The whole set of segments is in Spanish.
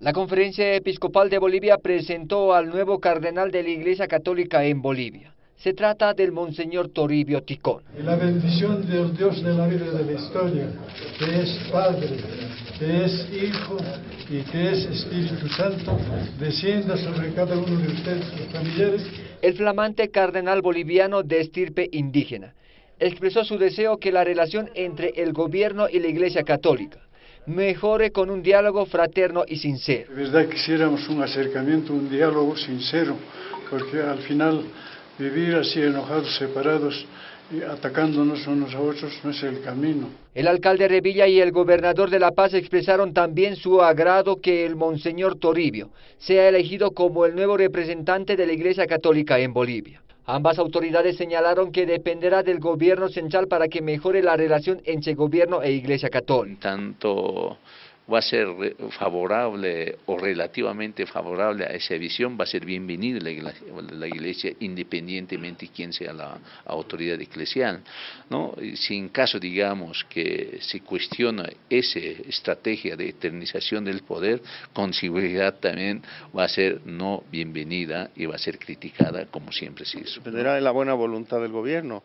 La Conferencia Episcopal de Bolivia presentó al nuevo cardenal de la Iglesia Católica en Bolivia. Se trata del Monseñor Toribio Ticón. la bendición del Dios de la vida de la historia, que es Padre, que es Hijo y que es Espíritu Santo, descienda sobre cada uno de ustedes, familiares. El flamante cardenal boliviano de estirpe indígena expresó su deseo que la relación entre el gobierno y la Iglesia Católica mejore con un diálogo fraterno y sincero. De verdad quisiéramos un acercamiento, un diálogo sincero, porque al final vivir así enojados, separados, y atacándonos unos a otros no es el camino. El alcalde Revilla y el gobernador de La Paz expresaron también su agrado que el Monseñor Toribio sea elegido como el nuevo representante de la Iglesia Católica en Bolivia. Ambas autoridades señalaron que dependerá del gobierno central para que mejore la relación entre gobierno e Iglesia Católica. Tanto va a ser favorable o relativamente favorable a esa visión, va a ser bienvenida la iglesia, independientemente de quién sea la autoridad eclesial. ¿no? Si en caso, digamos, que se cuestiona esa estrategia de eternización del poder, con seguridad también va a ser no bienvenida y va a ser criticada como siempre se hizo. Dependerá de la buena voluntad del gobierno.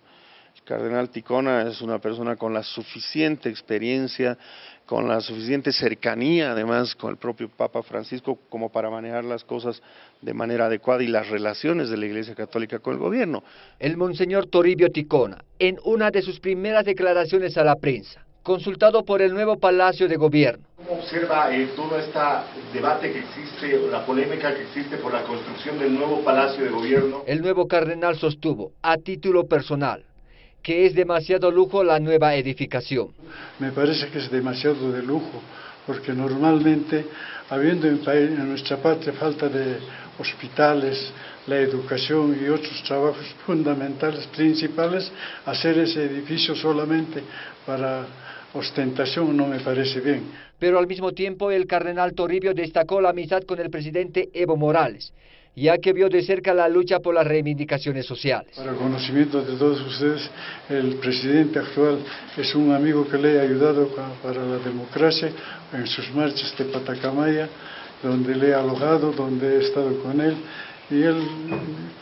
El cardenal Ticona es una persona con la suficiente experiencia, con la suficiente cercanía además con el propio Papa Francisco como para manejar las cosas de manera adecuada y las relaciones de la Iglesia Católica con el gobierno. El monseñor Toribio Ticona, en una de sus primeras declaraciones a la prensa, consultado por el nuevo Palacio de Gobierno. ¿Cómo observa eh, todo este debate que existe, la polémica que existe por la construcción del nuevo Palacio de Gobierno? El nuevo cardenal sostuvo, a título personal, que es demasiado lujo la nueva edificación. Me parece que es demasiado de lujo, porque normalmente, habiendo en, en nuestra patria falta de hospitales, la educación y otros trabajos fundamentales, principales, hacer ese edificio solamente para ostentación no me parece bien. Pero al mismo tiempo el cardenal Toribio destacó la amistad con el presidente Evo Morales, ya que vio de cerca la lucha por las reivindicaciones sociales. Para el conocimiento de todos ustedes, el presidente actual es un amigo que le ha ayudado para la democracia en sus marchas de Patacamaya, donde le he alojado, donde he estado con él, y él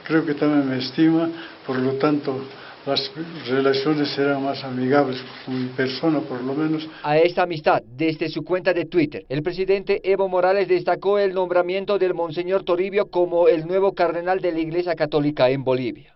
creo que también me estima, por lo tanto, las relaciones serán más amigables con mi persona por lo menos. A esta amistad, desde su cuenta de Twitter, el presidente Evo Morales destacó el nombramiento del Monseñor Toribio como el nuevo cardenal de la Iglesia Católica en Bolivia.